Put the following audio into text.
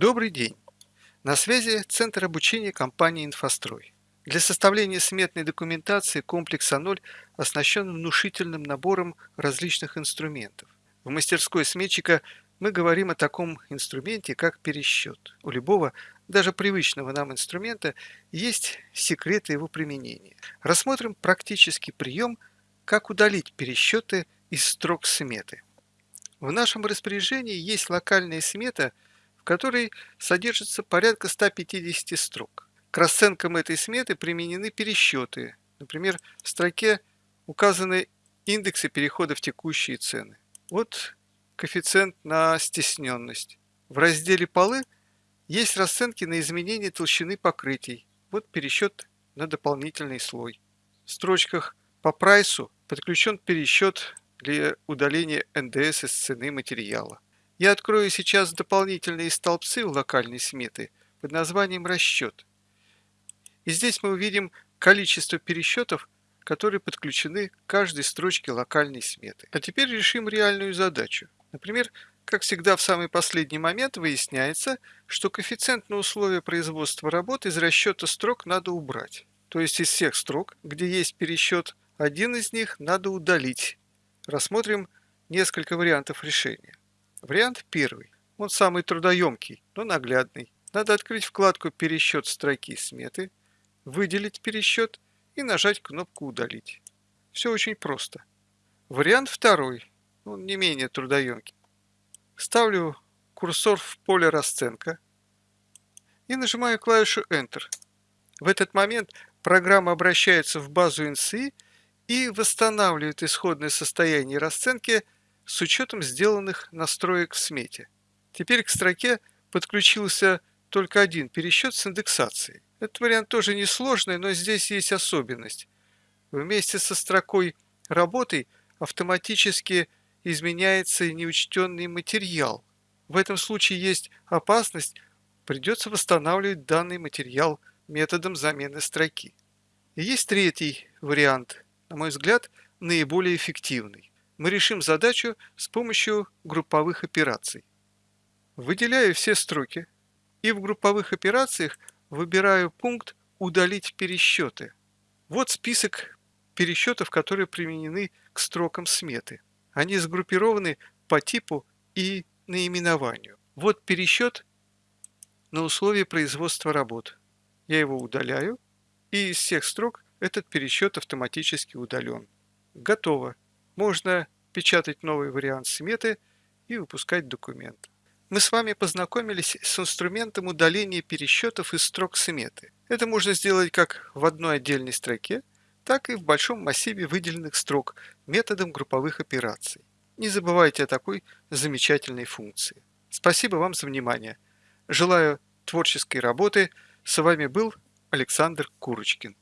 Добрый день! На связи Центр обучения компании «Инфострой». Для составления сметной документации комплекс А0 оснащен внушительным набором различных инструментов. В мастерской сметчика мы говорим о таком инструменте, как пересчет. У любого, даже привычного нам инструмента, есть секреты его применения. Рассмотрим практический прием, как удалить пересчеты из строк сметы. В нашем распоряжении есть локальная смета – которой содержится порядка 150 строк. К расценкам этой сметы применены пересчеты. Например, в строке указаны индексы перехода в текущие цены. Вот коэффициент на стесненность. В разделе «Полы» есть расценки на изменение толщины покрытий. Вот пересчет на дополнительный слой. В строчках по прайсу подключен пересчет для удаления НДС из цены материала. Я открою сейчас дополнительные столбцы в локальной сметы под названием «Расчет». И здесь мы увидим количество пересчетов, которые подключены к каждой строчке локальной сметы. А теперь решим реальную задачу. Например, как всегда в самый последний момент выясняется, что коэффициент на условия производства работ из расчета строк надо убрать. То есть из всех строк, где есть пересчет, один из них надо удалить. Рассмотрим несколько вариантов решения. Вариант первый. Он самый трудоемкий, но наглядный. Надо открыть вкладку «Пересчет строки сметы», выделить пересчет и нажать кнопку «Удалить». Все очень просто. Вариант второй. Он не менее трудоемкий. Ставлю курсор в поле расценка и нажимаю клавишу Enter. В этот момент программа обращается в базу NCI и восстанавливает исходное состояние расценки – с учетом сделанных настроек в смете. Теперь к строке подключился только один пересчет с индексацией. Этот вариант тоже несложный, но здесь есть особенность. Вместе со строкой «Работай» автоматически изменяется и неучтенный материал. В этом случае есть опасность, придется восстанавливать данный материал методом замены строки. И есть третий вариант, на мой взгляд, наиболее эффективный мы решим задачу с помощью групповых операций. Выделяю все строки и в групповых операциях выбираю пункт «Удалить пересчеты». Вот список пересчетов, которые применены к строкам сметы. Они сгруппированы по типу и наименованию. Вот пересчет на условия производства работ. Я его удаляю, и из всех строк этот пересчет автоматически удален. Готово можно печатать новый вариант сметы и выпускать документ. Мы с вами познакомились с инструментом удаления пересчетов из строк сметы. Это можно сделать как в одной отдельной строке, так и в большом массиве выделенных строк методом групповых операций. Не забывайте о такой замечательной функции. Спасибо вам за внимание. Желаю творческой работы. С вами был Александр Курочкин.